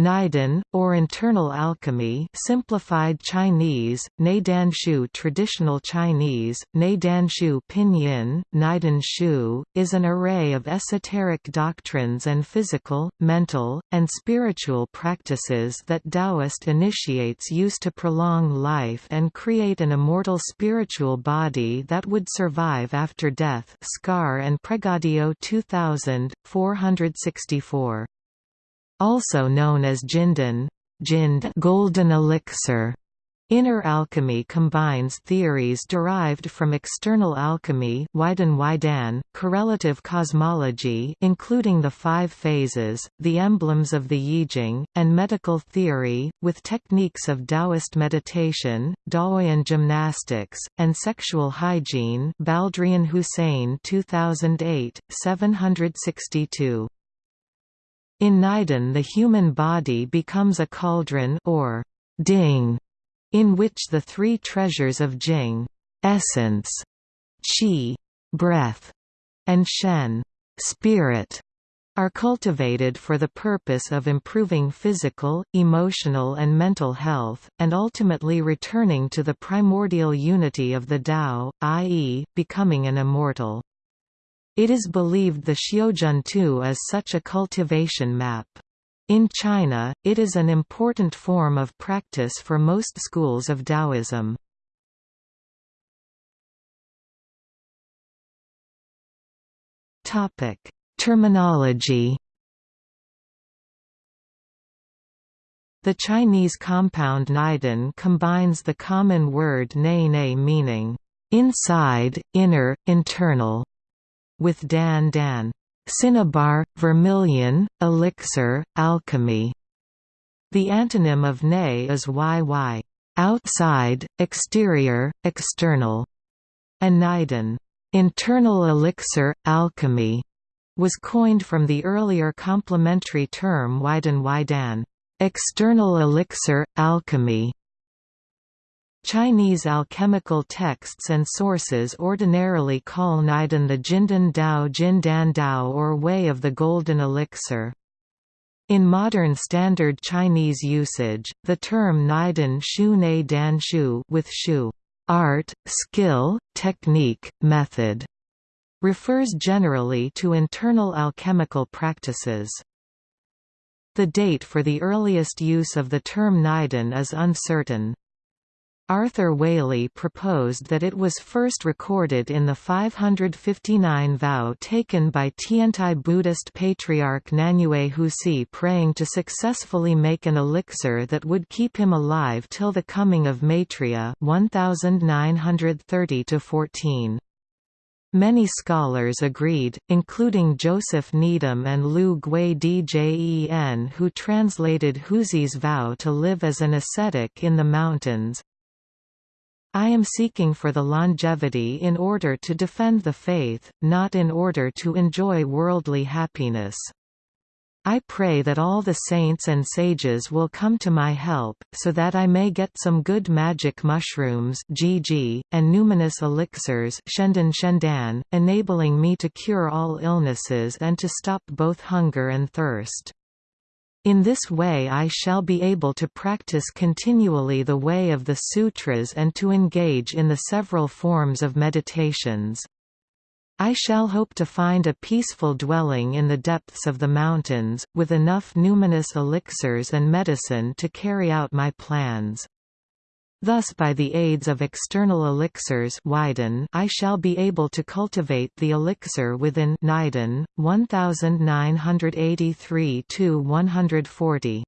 Neidan, or internal alchemy simplified Chinese, Neidanshu traditional Chinese, Neidanshu pinyin, Neidan Shu, is an array of esoteric doctrines and physical, mental, and spiritual practices that Taoist initiates use to prolong life and create an immortal spiritual body that would survive after death. Skar and Pregadio 2000, 464 also known as Jindan Jind golden elixir. Inner alchemy combines theories derived from external alchemy Waidan correlative cosmology including the five phases, the emblems of the Yijing, and medical theory, with techniques of Taoist meditation, Daoyin gymnastics, and sexual hygiene Baldrian Hussein 2008, 762. In Neidan the human body becomes a cauldron or ding, in which the three treasures of Jing essence, qi breath, and shen spirit are cultivated for the purpose of improving physical, emotional and mental health, and ultimately returning to the primordial unity of the Tao, i.e., becoming an immortal. It is believed the Xiuzhen is such a cultivation map. In China, it is an important form of practice for most schools of Taoism. Topic: Terminology The Chinese compound Neidan combines the common word nei nei meaning, inside, inner, internal, with Dan Dan, cinnabar, vermilion, elixir, alchemy. The antonym of Ne is YY, outside, exterior, external, and internal elixir, alchemy, was coined from the earlier complementary term Waidan Waidan, external elixir, alchemy, Chinese alchemical texts and sources ordinarily call Neidan the Jindan Dao Jindan Dao or Way of the Golden Elixir. In modern standard Chinese usage, the term Neidan Shu Ne Dan Shu with Shu art, skill, technique, method refers generally to internal alchemical practices. The date for the earliest use of the term Neidan is uncertain. Arthur Waley proposed that it was first recorded in the 559 vow taken by Tiantai Buddhist patriarch Nanyue Huisi praying to successfully make an elixir that would keep him alive till the coming of Maitreya 1930 14. Many scholars agreed, including Joseph Needham and Lu Gwei-djen who translated Huisi's vow to live as an ascetic in the mountains, I am seeking for the longevity in order to defend the faith, not in order to enjoy worldly happiness. I pray that all the saints and sages will come to my help, so that I may get some good magic mushrooms GG, and numinous elixirs shendan shendan, enabling me to cure all illnesses and to stop both hunger and thirst. In this way I shall be able to practice continually the way of the sutras and to engage in the several forms of meditations. I shall hope to find a peaceful dwelling in the depths of the mountains, with enough numinous elixirs and medicine to carry out my plans. Thus by the aids of external elixirs waidan, I shall be able to cultivate the elixir within Neidan, 1983–140.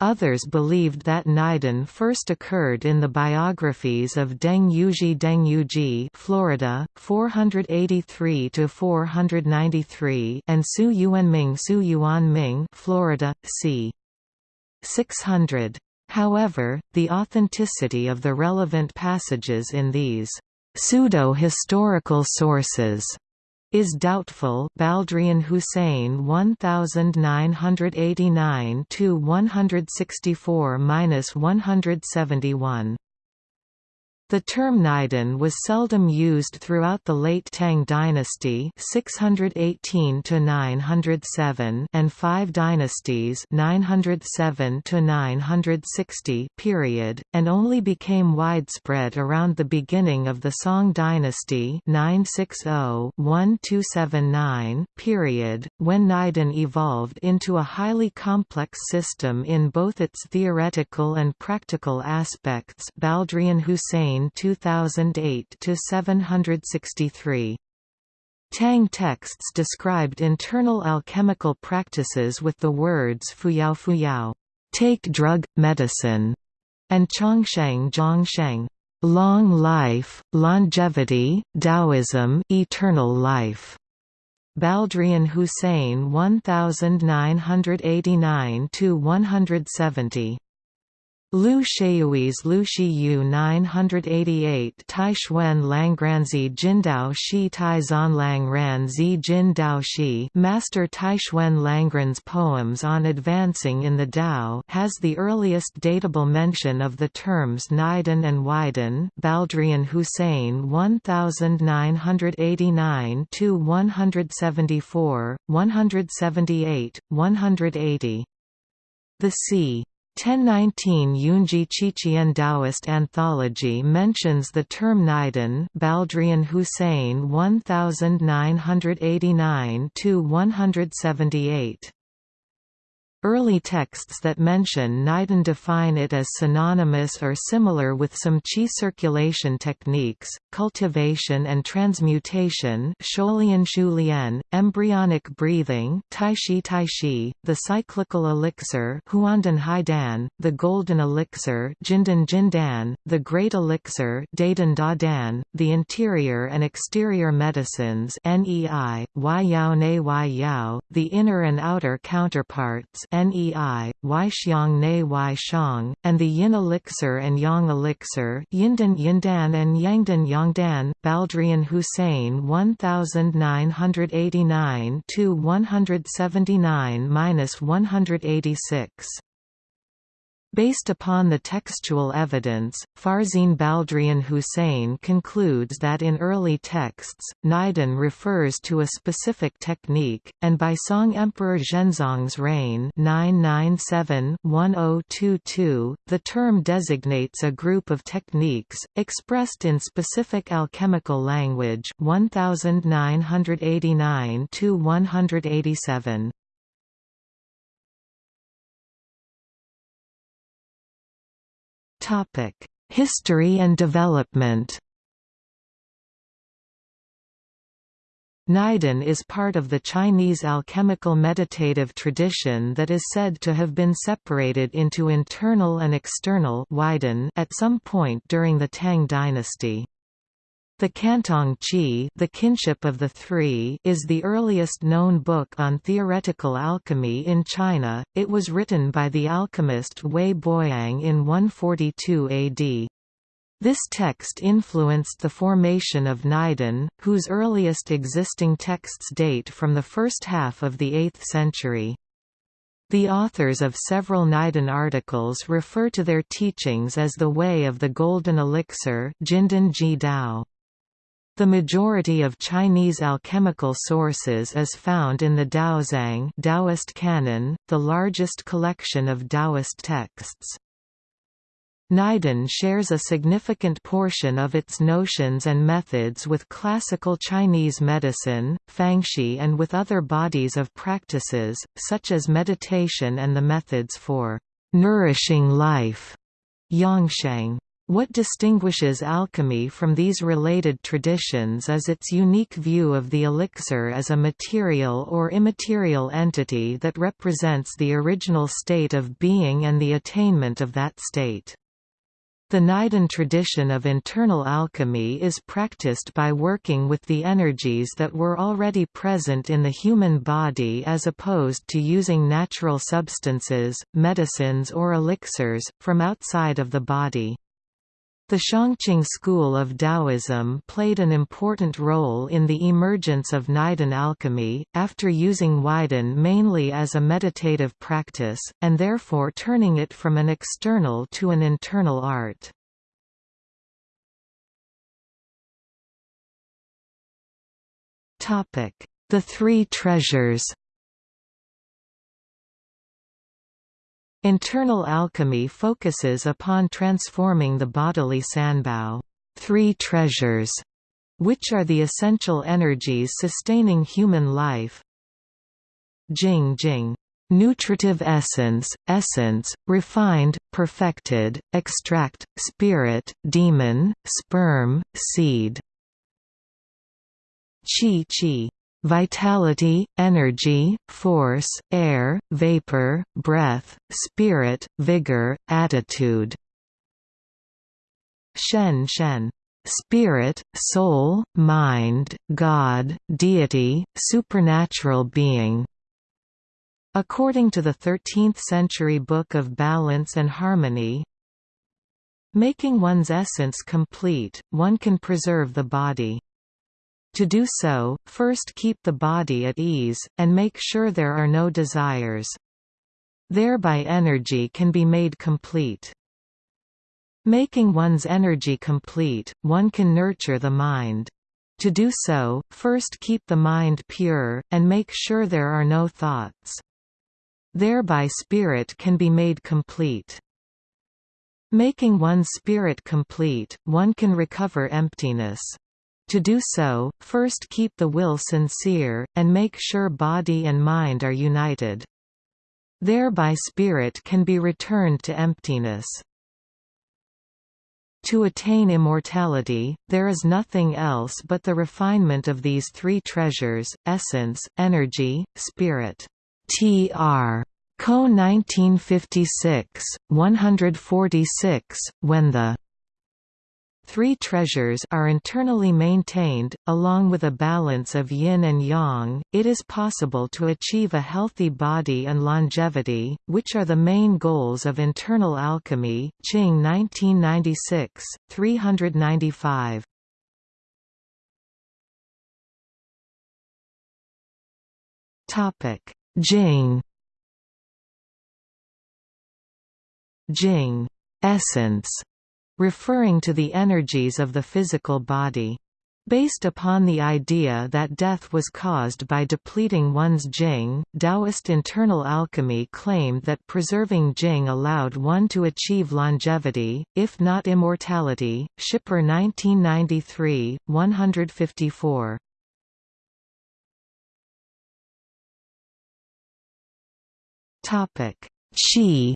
Others believed that Neidan first occurred in the biographies of Deng Yuji Deng Yuji Florida, 483–493 and Su Yuanming Su Yuanming Florida, c. 600. However, the authenticity of the relevant passages in these pseudo-historical sources is doubtful. Baldrian Hussein 1989 to 164-171. The term Neidan was seldom used throughout the late Tang dynasty 618 and five dynasties 907 period, and only became widespread around the beginning of the Song dynasty 960-1279 period, when Neidan evolved into a highly complex system in both its theoretical and practical aspects Baldrian Hussein 2008 to 763. Tang texts described internal alchemical practices with the words fuyao fuyao, take drug, medicine, and chongsheng zhongsheng, long life, longevity, Taoism, eternal life. Baldrian Hussein 1989 to 170 Lu Sheuyui's Lu Shiyu 988 Taishuan Langgranzi Jindao Shi Tai Lang Ran Zi Jin Dao Shi Master Taishuan Langran's poems on advancing in the Tao has the earliest datable mention of the terms Neidan and Waidan Baldrian Hussein 1989 to 174, 178, 180. The c. 1019 Yunji Qiqian Taoist Anthology mentions the term Neidan Baldrian Hussein 1989–178. Early texts that mention Neidan define it as synonymous or similar with some qi circulation techniques, cultivation and transmutation Shulian, embryonic breathing Taishi Taishi, the cyclical elixir Huandan Haidan, the golden elixir Jindan Jindan, the great elixir Dadan Dadan, the interior and exterior medicines NEI, Yao Ne Yao, the inner and outer counterparts Nei, Xiang Ne Shang, and the Yin elixir and Yang elixir Yindan Yindan and Yangdan Yangdan, Baldrian Hussein 1989–179–186 Based upon the textual evidence, Farzeen Baldrian Hussein concludes that in early texts, Neidan refers to a specific technique, and by Song Emperor Zhenzong's reign 997-1022, the term designates a group of techniques, expressed in specific alchemical language 1989–187. History and development Neidan is part of the Chinese alchemical meditative tradition that is said to have been separated into internal and external at some point during the Tang dynasty. The Cantong Qi the kinship of the three is the earliest known book on theoretical alchemy in China, it was written by the alchemist Wei Boyang in 142 AD. This text influenced the formation of Neidan, whose earliest existing texts date from the first half of the 8th century. The authors of several Neidan articles refer to their teachings as the Way of the Golden Elixir Jindan Ji Dao. The majority of Chinese alchemical sources is found in the Daozang Taoist canon, the largest collection of Taoist texts. Neidan shares a significant portion of its notions and methods with classical Chinese medicine, fangxi and with other bodies of practices, such as meditation and the methods for nourishing life. Yangsheng what distinguishes alchemy from these related traditions is its unique view of the elixir as a material or immaterial entity that represents the original state of being and the attainment of that state. The Neidan tradition of internal alchemy is practiced by working with the energies that were already present in the human body as opposed to using natural substances, medicines or elixirs, from outside of the body. The Shangqing school of Taoism played an important role in the emergence of Neidan alchemy, after using Waidan mainly as a meditative practice, and therefore turning it from an external to an internal art. The Three Treasures Internal alchemy focuses upon transforming the bodily sanbao three treasures", which are the essential energies sustaining human life. Jing Jing nutritive essence, essence, refined, perfected, extract, spirit, demon, sperm, seed. Qi Qi vitality, energy, force, air, vapor, breath, spirit, vigor, attitude. Shen Shen spirit, soul, mind, God, deity, supernatural being. According to the 13th-century Book of Balance and Harmony, making one's essence complete, one can preserve the body. To do so, first keep the body at ease, and make sure there are no desires. Thereby energy can be made complete. Making one's energy complete, one can nurture the mind. To do so, first keep the mind pure, and make sure there are no thoughts. Thereby spirit can be made complete. Making one's spirit complete, one can recover emptiness. To do so, first keep the will sincere, and make sure body and mind are united. Thereby spirit can be returned to emptiness. To attain immortality, there is nothing else but the refinement of these three treasures, essence, energy, spirit. Tr. Co 1956, 146, when the Three treasures are internally maintained, along with a balance of yin and yang, it is possible to achieve a healthy body and longevity, which are the main goals of internal alchemy Qing 1996, 395. Jing Jing essence referring to the energies of the physical body. Based upon the idea that death was caused by depleting one's jing, Taoist internal alchemy claimed that preserving jing allowed one to achieve longevity, if not immortality. Schipper 1993, 154. Topic: Qi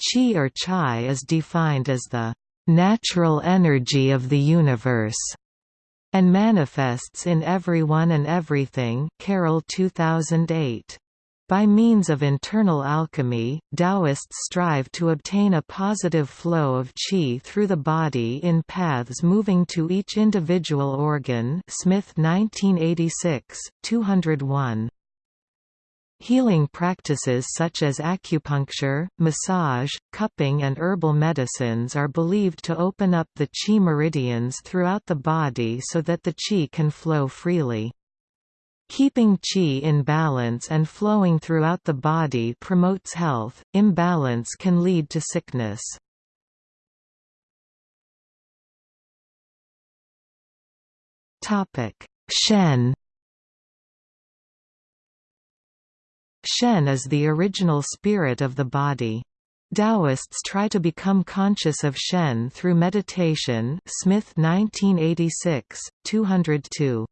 Qi or Chai is defined as the natural energy of the universe and manifests in everyone and everything Carroll 2008. By means of internal alchemy, Taoists strive to obtain a positive flow of qi through the body in paths moving to each individual organ Smith 1986, 201. Healing practices such as acupuncture, massage, cupping and herbal medicines are believed to open up the qi meridians throughout the body so that the qi can flow freely. Keeping qi in balance and flowing throughout the body promotes health, imbalance can lead to sickness. Shen Shen is the original spirit of the body. Taoists try to become conscious of Shen through meditation Smith 1986, 202.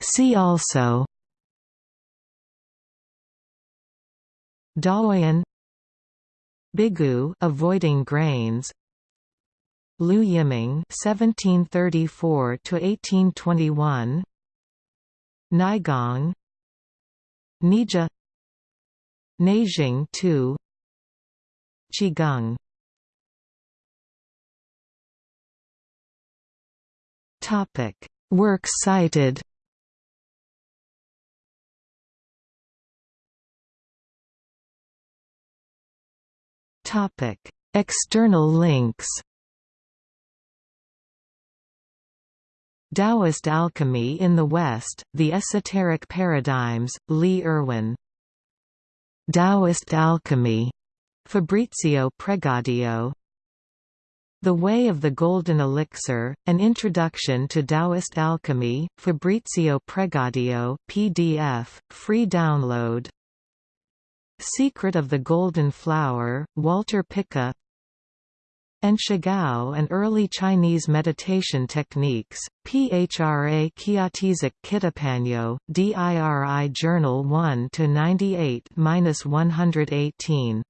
See also Daoyin Bigu avoiding grains Liu Yiming (1734–1821), Neigong, Neijia, Neijing Tu, Qigong. Topic: Works cited. Topic: External links. Taoist Alchemy in the West, The Esoteric Paradigms, Lee Irwin. Taoist Alchemy, Fabrizio Pregadio. The Way of the Golden Elixir, An Introduction to Taoist Alchemy, Fabrizio Pregadio PDF, free download. Secret of the Golden Flower, Walter Pica and Shigao and early Chinese meditation techniques, Phra Kiatizik Kitapanyo, DIRI Journal 1 98-118.